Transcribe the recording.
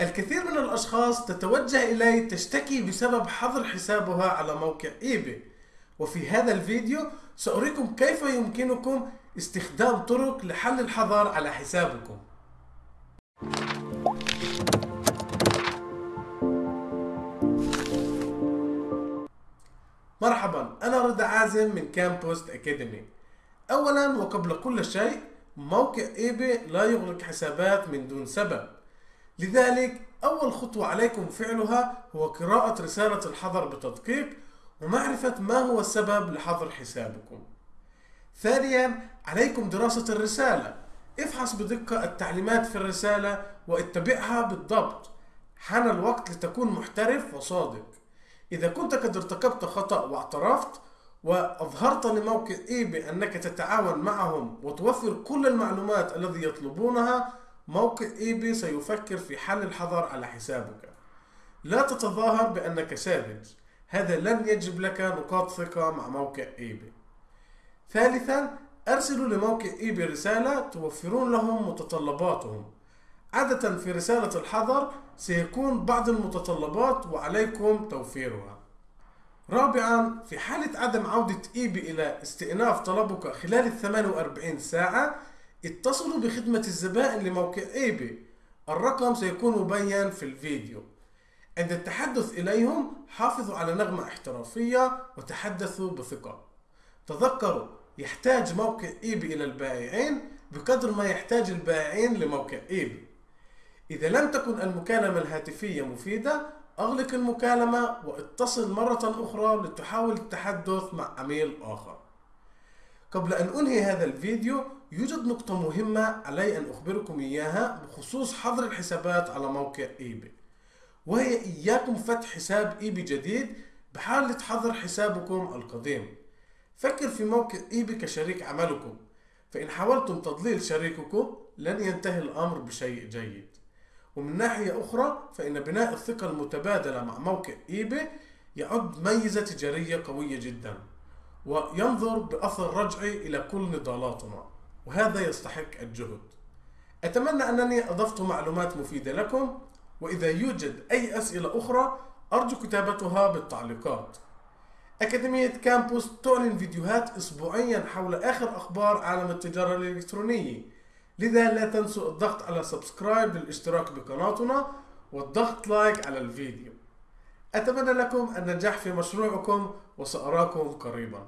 الكثير من الأشخاص تتوجه إلي تشتكي بسبب حظر حسابها على موقع إيباي وفي هذا الفيديو سأريكم كيف يمكنكم استخدام طرق لحل الحظر على حسابكم. مرحبا أنا رضا عازم من كامبوست أكاديمي أولا وقبل كل شيء موقع إيباي لا يغلق حسابات من دون سبب. لذلك أول خطوة عليكم فعلها هو قراءة رسالة الحظر بتدقيق ومعرفة ما هو السبب لحظر حسابكم. ثانيا عليكم دراسة الرسالة. افحص بدقة التعليمات في الرسالة واتبعها بالضبط. حان الوقت لتكون محترف وصادق. إذا كنت قد ارتكبت خطأ واعترفت وأظهرت لموقع إيباي بأنك تتعاون معهم وتوفر كل المعلومات الذي يطلبونها موقع إيباي سيفكر في حل الحظر على حسابك. لا تتظاهر بأنك ساذج. هذا لن يجلب لك نقاط ثقة مع موقع إيباي ثالثا أرسلوا لموقع إيباي رسالة توفرون لهم متطلباتهم. عادة في رسالة الحظر سيكون بعض المتطلبات وعليكم توفيرها. رابعا في حالة عدم عودة إيبي إلى استئناف طلبك خلال ال 48 ساعة اتصلوا بخدمة الزبائن لموقع إيبي الرقم سيكون مبين في الفيديو. عند التحدث إليهم حافظوا على نغمة احترافية وتحدثوا بثقة. تذكروا يحتاج موقع إيبي إلى البائعين بقدر ما يحتاج البائعين لموقع إيبي إذا لم تكن المكالمة الهاتفية مفيدة أغلق المكالمة واتصل مرة أخرى لتحاول التحدث مع عميل آخر. قبل أن أنهي هذا الفيديو يوجد نقطة مهمة علي أن أخبركم إياها بخصوص حظر الحسابات على موقع إيباي وهي إياكم فتح حساب إيباي جديد بحالة حظر حسابكم القديم. فكر في موقع إيباي كشريك عملكم. فإن حاولتم تضليل شريككم لن ينتهي الأمر بشيء جيد. ومن ناحية أخرى فإن بناء الثقة المتبادلة مع موقع إيباي يعد ميزة تجارية قوية جدا. وينظر بأثر رجعي إلى كل نضالاتنا وهذا يستحق الجهد. أتمنى أنني أضفت معلومات مفيدة لكم وإذا يوجد أي أسئلة أخرى أرجو كتابتها بالتعليقات. أكاديمية كامبوس تعلن فيديوهات أسبوعيا حول آخر أخبار عالم التجارة الإلكترونية. لذا لا تنسوا الضغط على subscribe للاشتراك بقناتنا والضغط like على الفيديو. أتمنى لكم النجاح في مشروعكم وسأراكم قريبا.